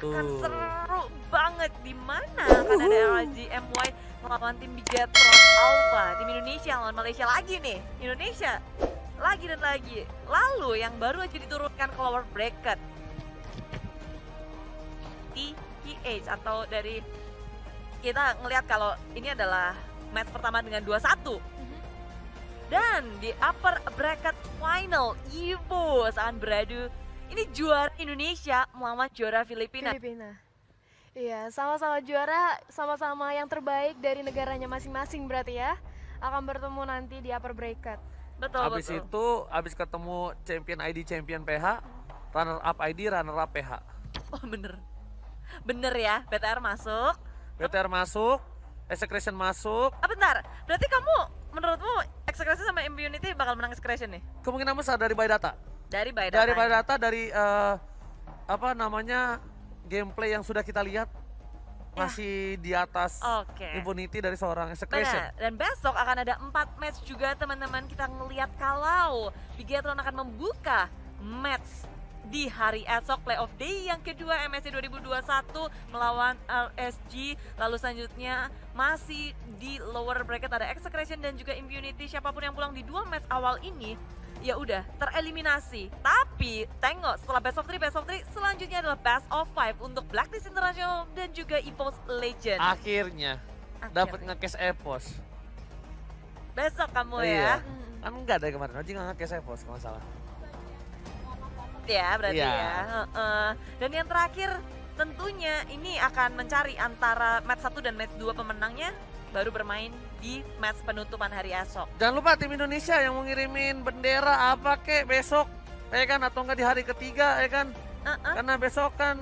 akan seru banget. Di mana? Akan ada LG MY melawan tim Bigetron Alpha. Tim Indonesia lawan Malaysia lagi nih. Indonesia lagi dan lagi. Lalu yang baru aja diturunkan ke lower bracket. TPH atau dari kita ngelihat kalau ini adalah match pertama dengan 2-1 dan di upper bracket final Ivo akan beradu ini juara Indonesia melawan juara Filipina. Filipina. Iya, sama-sama juara, sama-sama yang terbaik dari negaranya masing-masing berarti ya. Akan bertemu nanti di upper bracket. Betul Habis betul. itu, habis ketemu champion ID, champion PH, runner up ID, runner up PH. Oh bener. Bener ya, BTR masuk. BTR masuk, Execration masuk, Ah bentar, berarti kamu menurutmu Execration sama Immunity bakal menang Execration nih? kemungkinan besar dari Data. Dari Baidata. Dari Data, dari eh, apa namanya gameplay yang sudah kita lihat Ya. masih di atas Oke. impunity dari seorang Execration. Benar. Dan besok akan ada empat match juga teman-teman kita ngelihat kalau Bigetron akan membuka match di hari esok playoff day yang kedua MSC 2021 melawan LSG lalu selanjutnya masih di lower bracket ada Execration dan juga Impunity siapa pun yang pulang di dua match awal ini ya udah tereliminasi tapi tengok setelah best of 3 best of 3 selanjutnya adalah best of 5 untuk Blacklist International dan juga EVOS Legend Akhirnya dapat nge-cash Epos. besok kamu Iya. ya Hmm. Kan enggak dari kemarin, Oji nggak nge-cash Epos kalau salah. Ya berarti Iya. ya Heeh. dan yang terakhir tentunya ini akan mencari antara match 1 dan match 2 pemenangnya baru bermain di match penutupan hari esok Jangan lupa tim Indonesia yang mau ngirimin bendera apa kek besok, ya kan atau enggak di hari ketiga ya kan? Heeh. Karena besok kan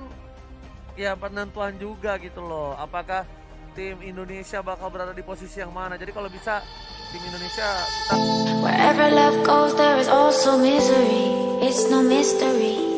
ya penentuan juga gitu loh. Apakah tim Indonesia bakal berada di posisi yang mana? Jadi kalau bisa tim Indonesia kita Wherever love goes, there is also misery. It's no mystery.